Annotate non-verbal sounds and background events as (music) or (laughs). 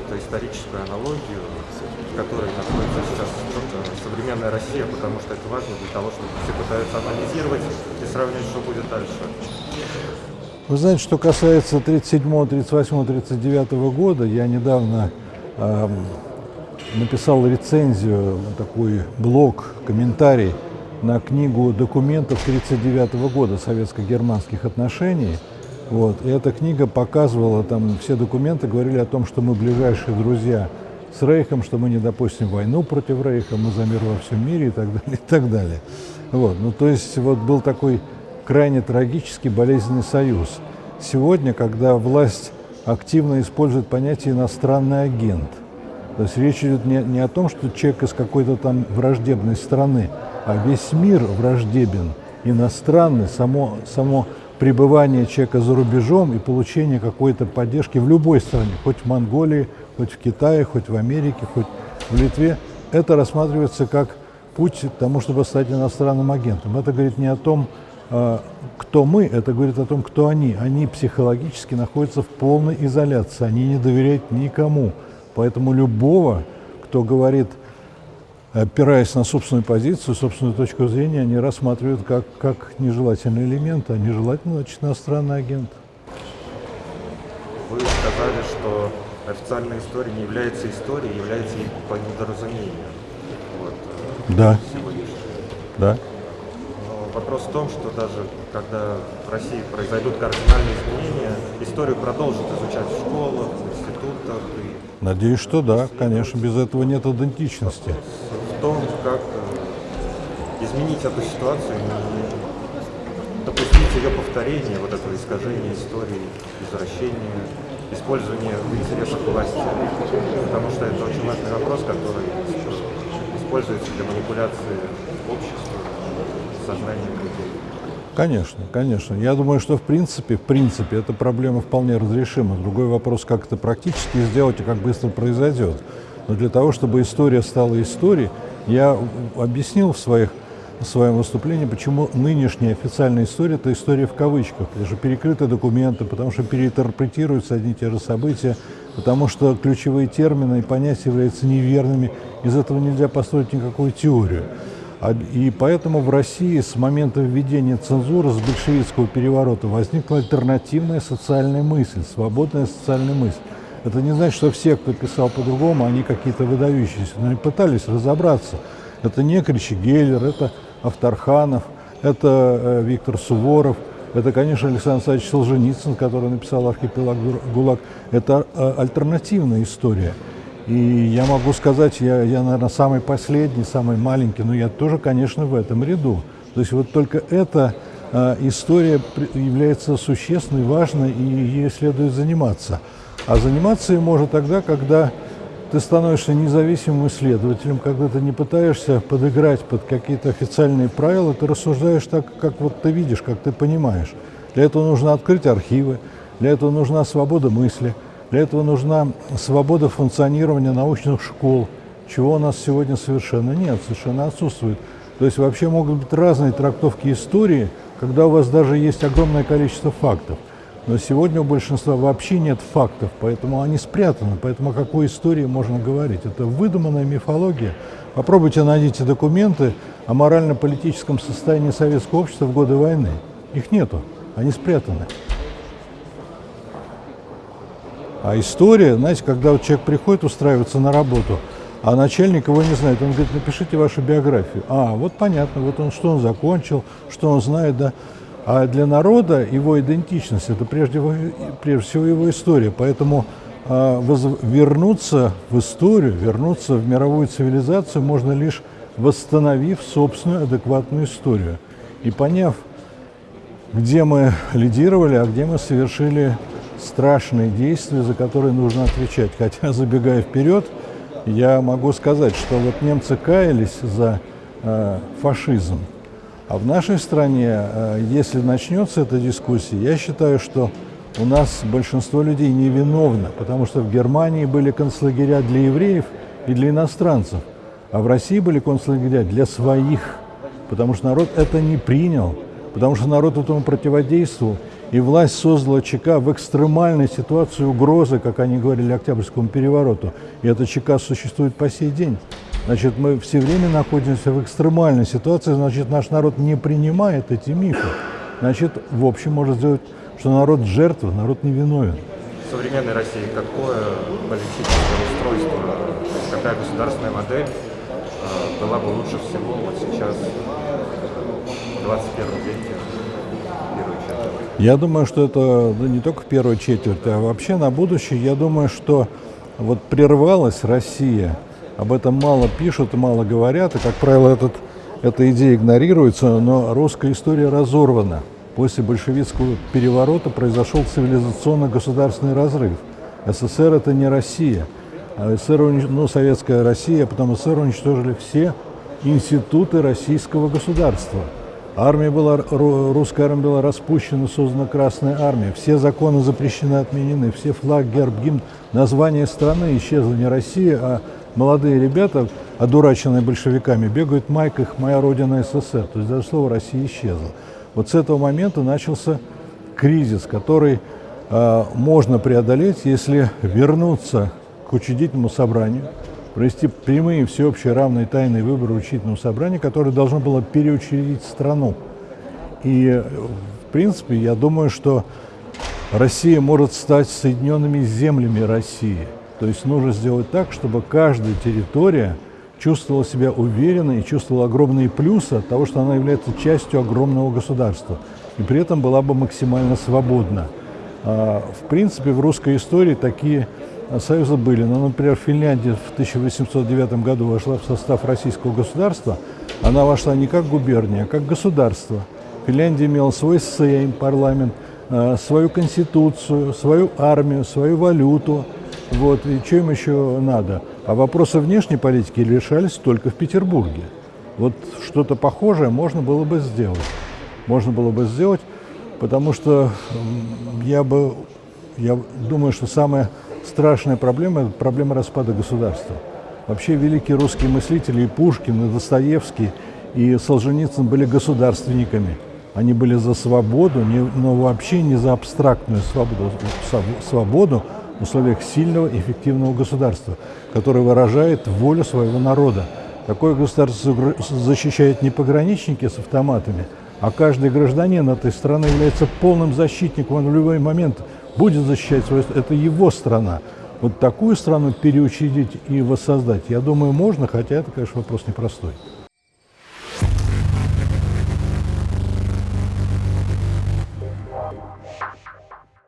какую-то историческую аналогию, в которой находится сейчас современная Россия, потому что это важно для того, чтобы все пытаются анализировать и сравнивать, что будет дальше. Вы знаете, что касается 37, 38, 39 года, я недавно э, написал рецензию, такой блог, комментарий на книгу документов 1939 года советско-германских отношений. Вот. И эта книга показывала, там все документы говорили о том, что мы ближайшие друзья с Рейхом, что мы не допустим войну против Рейха, мы за мир во всем мире и так (laughs) далее, и так далее. Вот. Ну, то есть вот был такой крайне трагический болезненный союз. Сегодня, когда власть активно использует понятие «иностранный агент», то есть речь идет не, не о том, что человек из какой-то там враждебной страны, а весь мир враждебен, иностранный, само, само пребывание человека за рубежом и получение какой-то поддержки в любой стране, хоть в Монголии, хоть в Китае, хоть в Америке, хоть в Литве, это рассматривается как путь к тому, чтобы стать иностранным агентом. Это говорит не о том, а, кто мы, это говорит о том, кто они. Они психологически находятся в полной изоляции, они не доверяют никому. Поэтому любого, кто говорит, опираясь на собственную позицию, собственную точку зрения, они рассматривают как, как нежелательный элемент, а нежелательный, значит, иностранный агент. Вы сказали, что официальная история не является историей, является по недоразумению. Вот, да. Да. Вопрос в том, что даже когда в России произойдут кардинальные изменения, историю продолжат изучать в школах, в институтах. И... Надеюсь, что да, конечно, без этого нет идентичности. В том, как э, изменить эту ситуацию, не допустить ее повторения, вот этого искажения истории, извращения, использования в интересах власти. Потому что это очень важный вопрос, который используется для манипуляции обществом сознанием людей. Конечно, конечно. Я думаю, что в принципе, в принципе, эта проблема вполне разрешима. Другой вопрос, как это практически сделать и как быстро произойдет. Но для того, чтобы история стала историей, я объяснил в, своих, в своем выступлении, почему нынешняя официальная история – это история в кавычках, потому что перекрыты документы, потому что переинтерпретируются одни и те же события, потому что ключевые термины и понятия являются неверными. Из этого нельзя построить никакую теорию. А, и поэтому в России с момента введения цензуры, с большевистского переворота, возникла альтернативная социальная мысль, свободная социальная мысль. Это не значит, что все, кто писал по-другому, они какие-то выдающиеся, но они пытались разобраться. Это не Кричи Геллер, это Авторханов, это э, Виктор Суворов, это, конечно, Александр Александрович Солженицын, который написал «Архипелаг ГУЛАГ». Это э, альтернативная история. И я могу сказать, я, я, наверное, самый последний, самый маленький, но я тоже, конечно, в этом ряду. То есть вот только эта э, история является существенной, важной, и ей следует заниматься. А заниматься ей можно тогда, когда ты становишься независимым исследователем, когда ты не пытаешься подыграть под какие-то официальные правила, ты рассуждаешь так, как вот ты видишь, как ты понимаешь. Для этого нужно открыть архивы, для этого нужна свобода мысли – для этого нужна свобода функционирования научных школ, чего у нас сегодня совершенно нет, совершенно отсутствует. То есть вообще могут быть разные трактовки истории, когда у вас даже есть огромное количество фактов. Но сегодня у большинства вообще нет фактов, поэтому они спрятаны. Поэтому о какой истории можно говорить? Это выдуманная мифология. Попробуйте найдите документы о морально-политическом состоянии советского общества в годы войны. Их нету, они спрятаны. А история, знаете, когда вот человек приходит устраиваться на работу, а начальник его не знает, он говорит, напишите вашу биографию. А, вот понятно, вот он, что он закончил, что он знает, да. А для народа его идентичность – это прежде, прежде всего его история. Поэтому а, вернуться в историю, вернуться в мировую цивилизацию можно лишь восстановив собственную адекватную историю. И поняв, где мы лидировали, а где мы совершили страшные действия, за которые нужно отвечать. Хотя, (laughs) забегая вперед, я могу сказать, что вот немцы каялись за э, фашизм, а в нашей стране, э, если начнется эта дискуссия, я считаю, что у нас большинство людей невиновно, потому что в Германии были концлагеря для евреев и для иностранцев, а в России были концлагеря для своих, потому что народ это не принял, потому что народ этому противодействовал. И власть создала ЧК в экстремальной ситуации угрозы, как они говорили, Октябрьскому перевороту. И эта ЧК существует по сей день. Значит, мы все время находимся в экстремальной ситуации, значит, наш народ не принимает эти мифы. Значит, в общем, можно сделать, что народ жертва, народ не виновен. В современной России какое политическое устройство, какая государственная модель э, была бы лучше всего вот сейчас, в 21 веке, первой четверти? Я думаю, что это ну, не только в первой четверти, а вообще на будущее. Я думаю, что вот прервалась Россия, об этом мало пишут мало говорят, и, как правило, этот, эта идея игнорируется, но русская история разорвана. После большевистского переворота произошел цивилизационно-государственный разрыв. СССР – это не Россия. А СССР, ну, Советская Россия, а потом СССР уничтожили все институты российского государства. Армия была, русская армия была распущена, создана Красная армия. Все законы запрещены, отменены. Все флаг, герб, гимн, название страны исчезло не Россия, а молодые ребята, одураченные большевиками, бегают в майках «Моя родина СССР». То есть даже слово «Россия» исчезло. Вот с этого момента начался кризис, который э, можно преодолеть, если вернуться к учредительному собранию, провести прямые, всеобщие, равные, тайные выборы учредительного собрания, которое должно было переучредить страну. И, в принципе, я думаю, что Россия может стать соединенными землями России. То есть нужно сделать так, чтобы каждая территория – чувствовала себя уверенно и чувствовала огромные плюсы от того, что она является частью огромного государства. И при этом была бы максимально свободна. А, в принципе, в русской истории такие союзы были. Ну, например, Финляндия в 1809 году вошла в состав российского государства. Она вошла не как губерния, а как государство. Финляндия имела свой сейм, парламент, а, свою конституцию, свою армию, свою валюту. Вот, и что им еще надо? А вопросы внешней политики решались только в Петербурге. Вот что-то похожее можно было бы сделать. Можно было бы сделать, потому что я бы, я думаю, что самая страшная проблема – это проблема распада государства. Вообще великие русские мыслители и Пушкин, и Достоевский, и Солженицын были государственниками. Они были за свободу, но вообще не за абстрактную свободу, свободу в условиях сильного эффективного государства, которое выражает волю своего народа. Такое государство защищает не пограничники с автоматами, а каждый гражданин этой страны является полным защитником, он в любой момент будет защищать свою страну. Это его страна. Вот такую страну переучредить и воссоздать, я думаю, можно, хотя это, конечно, вопрос непростой.